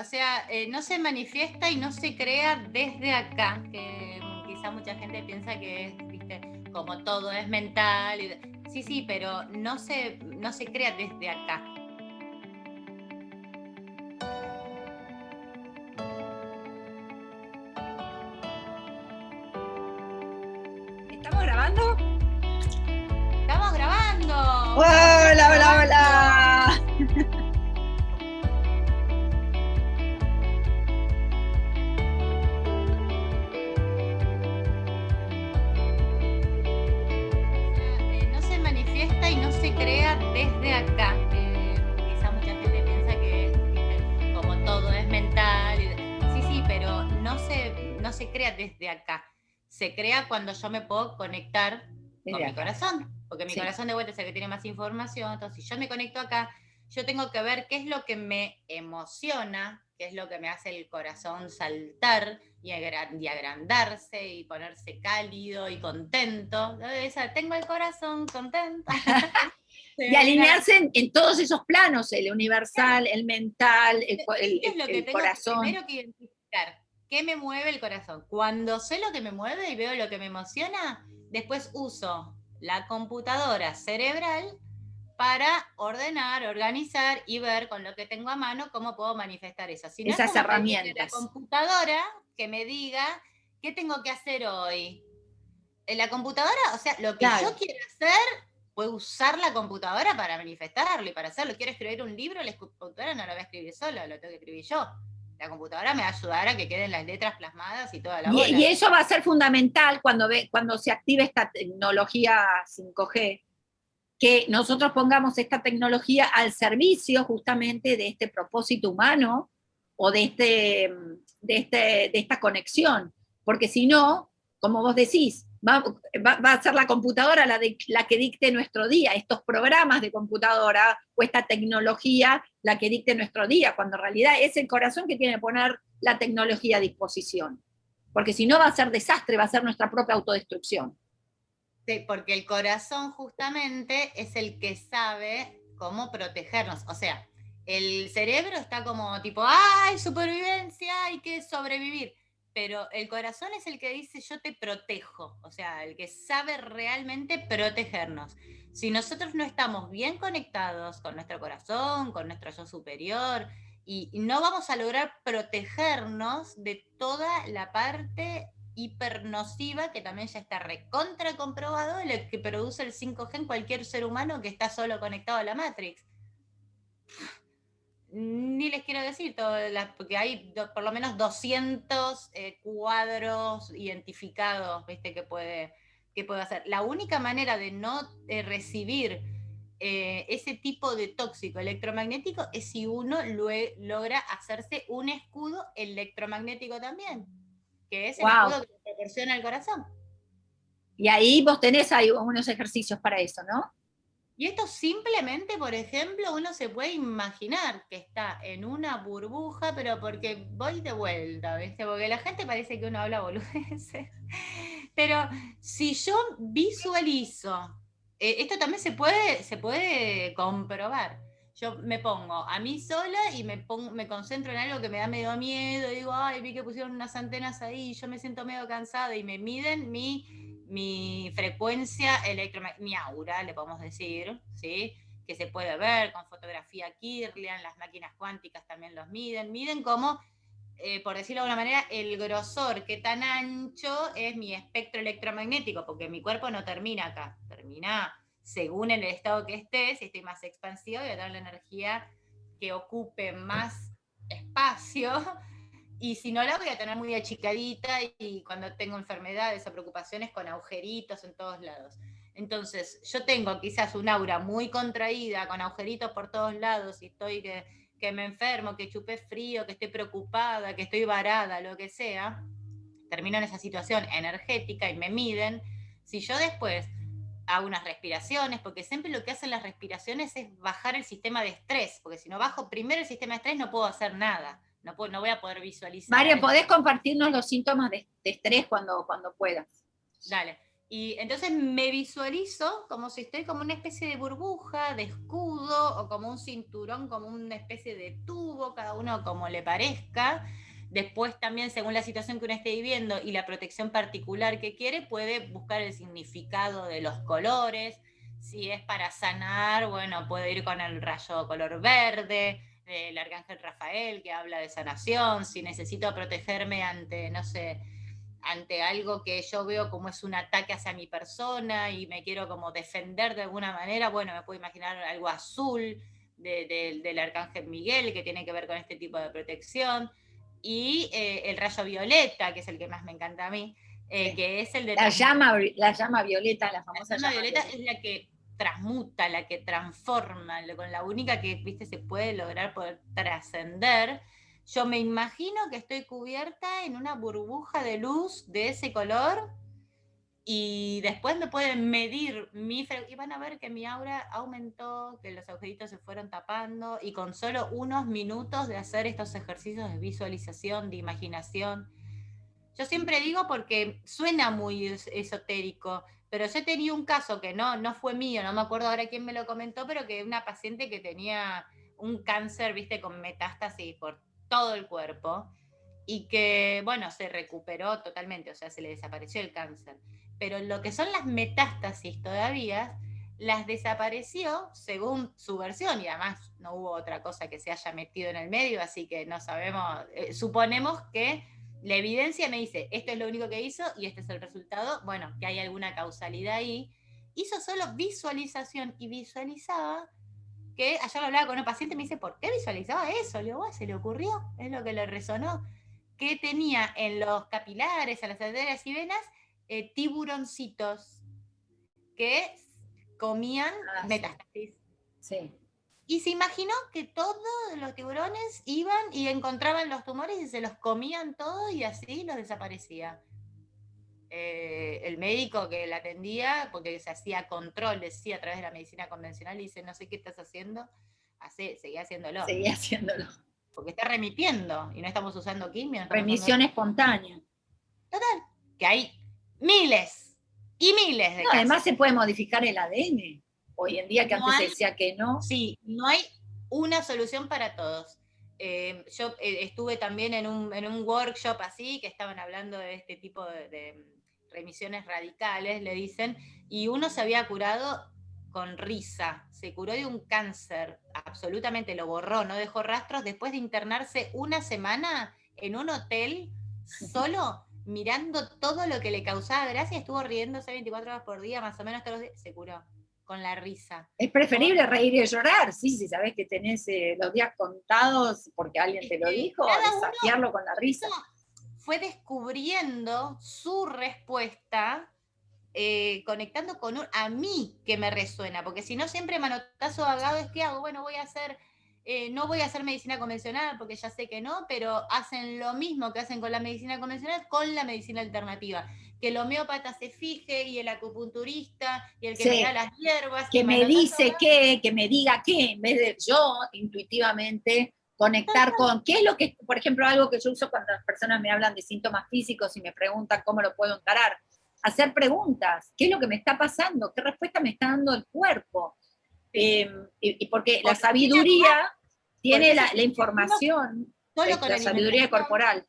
O sea, eh, no se manifiesta y no se crea desde acá, que quizá mucha gente piensa que es, viste, como todo es mental. sí, sí, pero no se, no se crea desde acá. Se crea cuando yo me puedo conectar Desde con mi corazón. Porque mi Sí. corazón de vuelta es el que tiene más información. Entonces, si yo me conecto acá, yo tengo que ver qué es lo que me emociona, qué es lo que me hace el corazón saltar y, agra- y agrandarse y ponerse cálido y contento. Esa, tengo el corazón contento. Y alinearse en, en todos esos planos, el universal, el mental, el, el- ¿Qué es lo el- que el corazón. primero que identificar? ¿Qué me mueve el corazón? Cuando sé lo que me mueve y veo lo que me emociona, después uso la computadora cerebral para ordenar, organizar y ver con lo que tengo a mano cómo puedo manifestar eso. Si no, Esas herramientas. La computadora que me diga qué tengo que hacer hoy. En la computadora, o sea, lo que Claro. yo quiero hacer, puedo usar la computadora para manifestarlo y para hacerlo. Quiero escribir un libro, la computadora no lo voy a escribir solo, lo tengo que escribir yo. La computadora me va a ayudar a que queden las letras plasmadas y toda la bola. Y, y eso va a ser fundamental cuando, ve, cuando se active esta tecnología 5G, que nosotros pongamos esta tecnología al servicio justamente de este propósito humano o de, este, de, este, de esta conexión. Porque si no, como vos decís, va, a ser la computadora la, la que dicte nuestro día, estos programas de computadora o esta tecnología la que dicte nuestro día, cuando en realidad es el corazón que tiene que poner la tecnología a disposición. Porque si no va a ser desastre, va a ser nuestra propia autodestrucción. Sí, porque el corazón justamente es el que sabe cómo protegernos. O sea, el cerebro está como tipo, ¡ay, supervivencia! Hay que sobrevivir. Pero el corazón es el que dice, yo te protejo. O sea, el que sabe realmente protegernos. Si nosotros no estamos bien conectados con nuestro corazón, con nuestro yo superior, y no vamos a lograr protegernos de toda la parte hipernociva que también ya está recontra comprobado, lo que produce el 5G en cualquier ser humano que está solo conectado a la Matrix. Ni les quiero decir, todas las- porque hay do- por lo menos 200 eh, cuadros identificados ¿viste? Que, puede, que puede hacer. La única manera de no eh, recibir eh, ese tipo de tóxico electromagnético es si uno lue- logra hacerse un escudo electromagnético también, que es el escudo que proporciona el corazón. Y ahí vos tenés ahí unos ejercicios para eso, ¿no? Y esto simplemente, por ejemplo, uno se puede imaginar que está en una burbuja, pero porque voy de vuelta, ¿viste? Porque la gente parece que uno habla boludeces. Pero si yo visualizo, eh, esto también se puede, se puede comprobar. Yo me pongo a mí sola y me, pongo, me concentro en algo que me da medio miedo, digo, ay, vi que pusieron unas antenas ahí, yo me siento medio cansada y me miden mi, mi frecuencia electromagnética, mi aura, le podemos decir, ¿sí? que se puede ver con fotografía Kirlian, las máquinas cuánticas también los miden, miden como, eh, por decirlo de alguna manera, el grosor, qué tan ancho es mi espectro electromagnético, porque mi cuerpo no termina acá, termina según el estado que esté, si estoy más expansivo, voy a dar la energía que ocupe más espacio, y si no la voy a tener muy achicadita y cuando tengo enfermedades o preocupaciones con agujeritos en todos lados. Entonces, yo tengo quizás un aura muy contraída, con agujeritos por todos lados, y estoy que, que me enfermo, que chupé frío, que estoy preocupada, que estoy varada, lo que sea, termino en esa situación energética y me miden. Si yo después hago unas respiraciones, porque siempre lo que hacen las respiraciones es bajar el sistema de estrés, porque si no bajo primero el sistema de estrés no puedo hacer nada, no, puedo, no voy a poder visualizar. María, ¿podés compartirnos los síntomas de, de estrés cuando, cuando puedas? Dale. Y entonces me visualizo como si estoy como una especie de burbuja, de escudo, o como un cinturón, como una especie de tubo, cada uno como le parezca. Después también, según la situación que uno esté viviendo y la protección particular que quiere, puede buscar el significado de los colores. Si es para sanar, bueno, puedo ir con el rayo color verde, el arcángel Rafael, que habla de sanación. Si necesito protegerme ante, no sé, ante algo que yo veo como es un ataque hacia mi persona y me quiero como defender de alguna manera, bueno, me puedo imaginar algo azul del arcángel Miguel que tiene que ver con este tipo de protección, y eh, el rayo violeta, que es el que más me encanta a mí, eh, que es el de... La llama, la llama violeta, la famosa llama, violeta, es la que transmuta, la que transforma, con la única que, viste, se puede lograr poder trascender yo me imagino que estoy cubierta en una burbuja de luz de ese color y después me pueden medir mi y van a ver que mi aura aumentó, que los agujeritos se fueron tapando y con solo unos minutos de hacer estos ejercicios de visualización, de imaginación. Yo siempre digo porque suena muy esotérico, pero yo tenía un caso que no, no fue mío, no me acuerdo ahora quién me lo comentó, pero que una paciente que tenía un cáncer, viste, con metástasis por todo el cuerpo y que, bueno, se recuperó totalmente, o sea, se le desapareció el cáncer. Pero lo que son las metástasis todavía, las desapareció según su versión, y además no hubo otra cosa que se haya metido en el medio, así que no sabemos, eh, suponemos que la evidencia me dice, esto es lo único que hizo y este es el resultado, bueno, que hay alguna causalidad ahí. Hizo solo visualización y visualizaba que ayer hablaba con un paciente y me dice, ¿por qué visualizaba eso? Le digo, se le ocurrió, es lo que le resonó, que tenía en los capilares, en las arterias y venas, eh, tiburoncitos que comían ah, metástasis. Sí. Y se imaginó que todos los tiburones iban y encontraban los tumores y se los comían todos y así los desaparecía. Eh, el médico que la atendía, porque se hacía control, decía a través de la medicina convencional, y dice, no sé qué estás haciendo, Hace, seguía haciéndolo. Seguía haciéndolo. Porque está remitiendo, y no estamos usando quimio. Remisión espontánea. Total, que hay miles y miles de Además se puede modificar el ADN. Hoy en día que antes se decía que no. Sí, no hay una solución para todos. Eh, yo eh, estuve también en un, en un, workshop así, que estaban hablando de este tipo de remisiones radicales, le dicen, y uno se había curado con risa, se curó de un cáncer, absolutamente lo borró, no dejó rastros, después de internarse una semana en un hotel solo mirando todo lo que le causaba gracia, estuvo riéndose 24 horas por día, más o menos todos los días, se curó con la risa. Es preferible reír y llorar, sí, si sabes que tenés eh, los días contados porque alguien te lo dijo, desafiarlo con la risa fue descubriendo su respuesta, eh, conectando con un, a mí que me resuena, porque si no siempre manotazo vagado es que hago, bueno, voy a hacer, eh, no voy a hacer medicina convencional porque ya sé que no, pero hacen lo mismo que hacen con la medicina convencional con la medicina alternativa. Que el homeópata se fije y el acupunturista y el que me da las hierbas. Que me dice qué, que me diga qué, en vez de yo intuitivamente conectar con, ¿qué es lo que, por ejemplo, algo que yo uso cuando las personas me hablan de síntomas físicos y me preguntan cómo lo puedo encarar? Hacer preguntas, ¿qué es lo que me está pasando? ¿Qué respuesta me está dando el cuerpo? Em, y, porque la sabiduría tiene la, información, con la sabiduría corporal.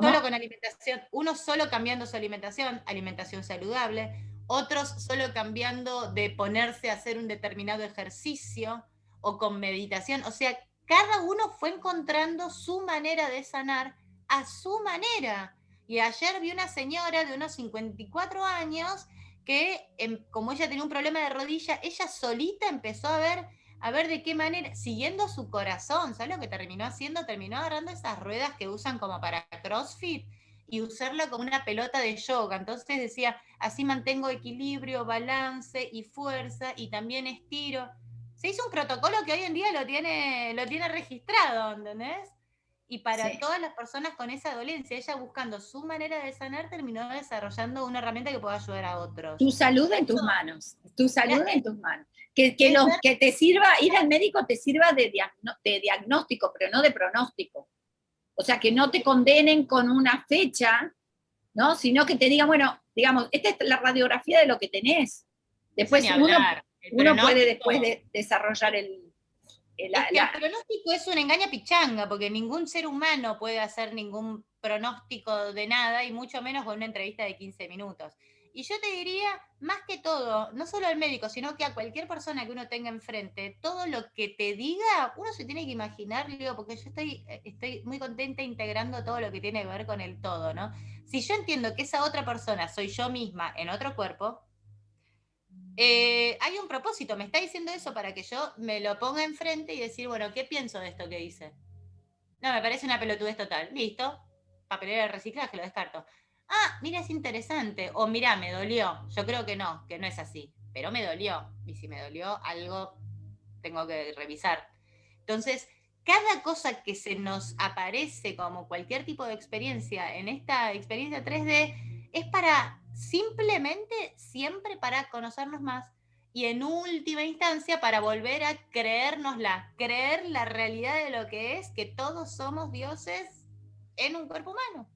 Solo con alimentación, uno solo cambiando su alimentación, alimentación saludable, otros solo cambiando de ponerse a hacer un determinado ejercicio o con meditación, o sea, cada uno fue encontrando su manera de sanar a su manera. Y ayer vi una señora de unos 54 años que, em, como ella tenía un problema de rodilla, ella solita empezó a ver, a ver de qué manera, siguiendo su corazón, ¿sabes lo que terminó haciendo? Terminó agarrando esas ruedas que usan como para CrossFit y usarla como una pelota de yoga. Entonces decía, así mantengo equilibrio, balance y fuerza y también estiro se hizo un protocolo que hoy en día lo tiene, lo tiene registrado, ¿entendés? Y para todas las personas con esa dolencia, ella buscando su manera de sanar, terminó desarrollando una herramienta que pueda ayudar a otros. Tu salud en tus manos, tu salud en tus manos. Que, que, que te sirva, ir al médico te sirva de, de diagnóstico, pero no de pronóstico. O sea, que no te condenen con una fecha, ¿no? Sino que te digan, bueno, digamos, esta es la radiografía de lo que tenés. Después uno, puede después de desarrollar el, el, el pronóstico es una engaña pichanga, porque ningún ser humano puede hacer ningún pronóstico de nada, y mucho menos con una entrevista de 15 minutos. Y yo te diría, más que todo, no solo al médico, sino que a cualquier persona que uno tenga enfrente, todo lo que te diga, uno se tiene que imaginar, porque yo estoy, eh, estoy muy contenta integrando todo lo que tiene que ver con el todo, ¿no? Si yo entiendo que esa otra persona soy yo misma en otro cuerpo, eh, hay un propósito, me está diciendo eso para que yo me lo ponga enfrente y decir, bueno, ¿qué pienso de esto que dice? No, me parece una pelotudez total. Listo, papelera de reciclaje, lo descarto ah, mira, es interesante, o mira, me dolió. Yo creo que no, que no es así, pero me dolió. Y si me dolió, algo tengo que revisar. Entonces, cada cosa que se nos aparece como cualquier tipo de experiencia en esta experiencia 3D es para simplemente siempre para conocernos más y en última instancia para volver a creérnosla, creer la realidad de lo que es que todos somos dioses en un cuerpo humano.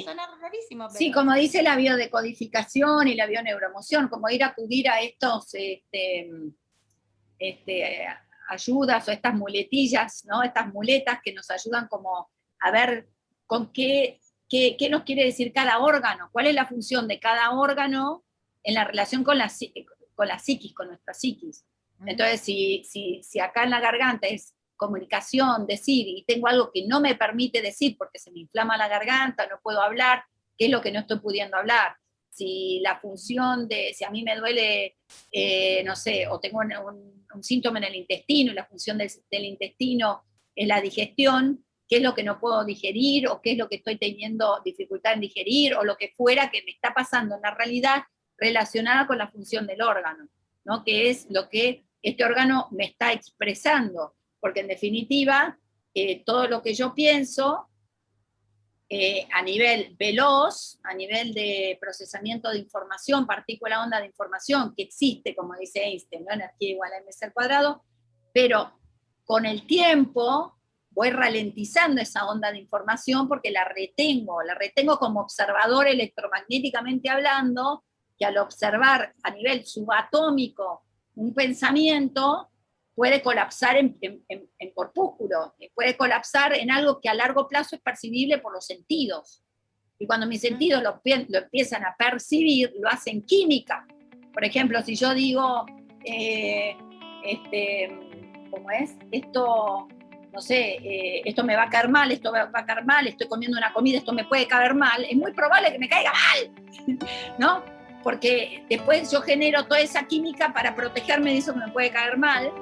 Encarnado sí. Sí, como dice la biodecodificación y la bioneuromoción, como ir a acudir a estos este, este, ayudas o estas muletillas, ¿no? estas muletas que nos ayudan como a ver con qué, qué, nos quiere decir cada órgano, cuál es la función de cada órgano en la relación con la, con la psiquis, con nuestra psiquis. Entonces, si, si, si acá en la garganta es comunicación, decir, y tengo algo que no me permite decir porque se me inflama la garganta, no puedo hablar, ¿qué es lo que no estoy pudiendo hablar? Si la función de, si a mí me duele, eh, no sé, o tengo un, síntoma en el intestino, y la función del, del intestino es la digestión, qué es lo que no puedo digerir, o qué es lo que estoy teniendo dificultad en digerir, o lo que fuera que me está pasando en la realidad relacionada con la función del órgano, ¿no? que es lo que este órgano me está expresando porque en definitiva, eh, todo lo que yo pienso eh, a nivel veloz, a nivel de procesamiento de información, partícula onda de información, que existe, como dice Einstein, energía igual a mc al cuadrado, pero con el tiempo voy ralentizando esa onda de información porque la retengo, la retengo como observador electromagnéticamente hablando, que al observar a nivel subatómico un pensamiento, puede colapsar en, corpúsculo, eh, puede colapsar en algo que a largo plazo es percibible por los sentidos. Y cuando mis sentidos lo, empiezan a percibir, lo hacen química. Por ejemplo, si yo digo, eh, este, ¿cómo es? Esto, no sé, eh, esto me va a caer mal, esto va a caer mal, estoy comiendo una comida, esto me puede caer mal, es muy probable que me caiga mal, ¿no? Porque después yo genero toda esa química para protegerme de eso que me puede caer mal,